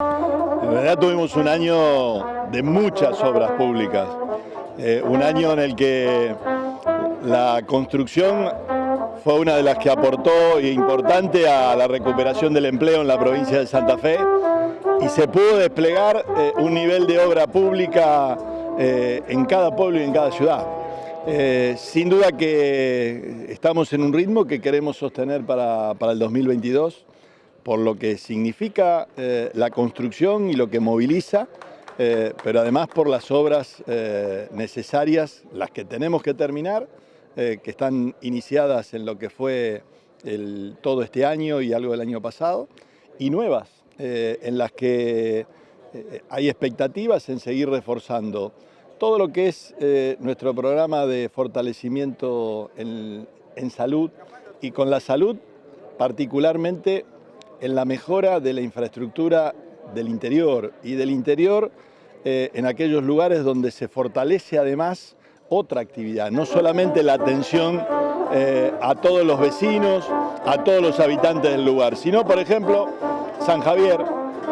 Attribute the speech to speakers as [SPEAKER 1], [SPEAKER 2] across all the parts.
[SPEAKER 1] En realidad tuvimos un año de muchas obras públicas, eh, un año en el que la construcción fue una de las que aportó importante a la recuperación del empleo en la provincia de Santa Fe y se pudo desplegar eh, un nivel de obra pública eh, en cada pueblo y en cada ciudad. sin duda que estamos en un ritmo que queremos sostener para, para el 2022 por lo que significa eh, la construcción y lo que moviliza, eh, pero además por las obras eh, necesarias, las que tenemos que terminar, que están iniciadas en lo que fue todo este año y algo del año pasado, y nuevas, en las que hay expectativas en seguir reforzando todo lo que es nuestro programa de fortalecimiento en salud y con la salud particularmente en la mejora de la infraestructura del interior y del interior eh, en aquellos lugares donde se fortalece además otra actividad, no solamente la atención eh, a todos los vecinos, a todos los habitantes del lugar, sino por ejemplo San Javier,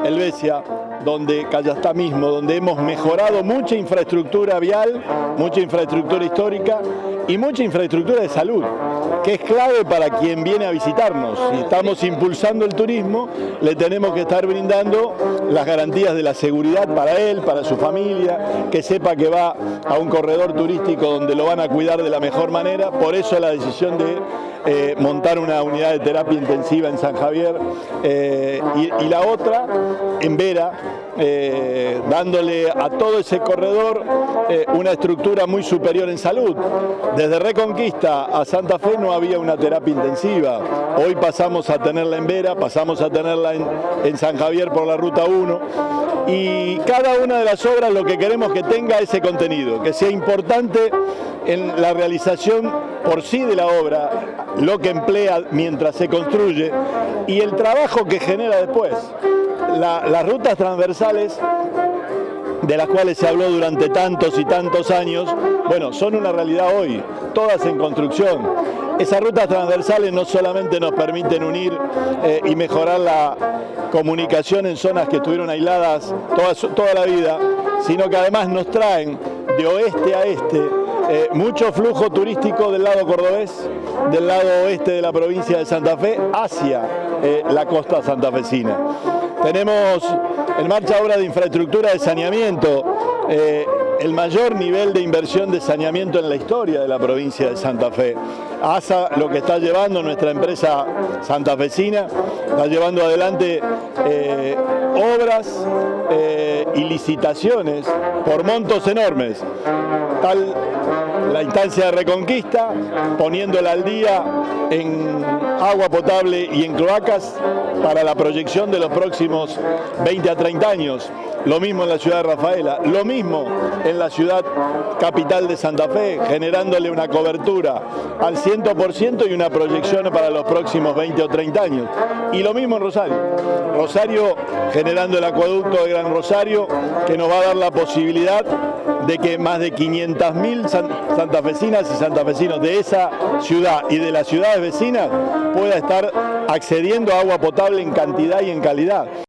[SPEAKER 1] Helvecia, donde Callastá mismo, donde hemos mejorado mucha infraestructura vial, mucha infraestructura histórica y mucha infraestructura de salud que es clave para quien viene a visitarnos. Si estamos impulsando el turismo, le tenemos que estar brindando las garantías de la seguridad para él, para su familia, que sepa que va a un corredor turístico donde lo van a cuidar de la mejor manera. Por eso la decisión de eh, montar una unidad de terapia intensiva en San Javier eh, y, la otra en Vera, eh, dándole a todo ese corredor una estructura muy superior en salud. Desde Reconquista a Santa Fe no había una terapia intensiva. Hoy pasamos a tenerla en Vera, pasamos a tenerla en, en San Javier por la Ruta 1 y cada una de las obras lo que queremos que tenga ese contenido, que sea importante en la realización por sí de la obra, lo que emplea mientras se construye y el trabajo que genera después. Las rutas transversales de las cuales se habló durante tantos y tantos años, bueno, son una realidad hoy, todas en construcción. Esas rutas transversales no solamente nos permiten unir eh, y mejorar la comunicación en zonas que estuvieron aisladas toda, toda la vida, sino que además nos traen de oeste a este eh, mucho flujo turístico del lado cordobés, del lado oeste de la provincia de Santa Fe, hacia eh, la costa santafesina. Tenemos en marcha obra de infraestructura de saneamiento, eh, el mayor nivel de inversión de saneamiento en la historia de la provincia de Santa Fe. ASA lo que está llevando nuestra empresa santafesina, está llevando adelante obras y licitaciones por montos enormes. Tal la instancia de reconquista, poniéndola al día en agua potable y en cloacas para la proyección de los próximos 20 a 30 años. Lo mismo en la ciudad de Rafaela, lo mismo en la ciudad capital de Santa Fe, generándole una cobertura al 100% y una proyección para los próximos 20 o 30 años. Y lo mismo en Rosario. Rosario generando el acueducto de Gran Rosario, que nos va a dar la posibilidad de que más de 500.000 santafesinas y santafesinos de esa ciudad y de las ciudades vecinas pueda estar accediendo a agua potable en cantidad y en calidad.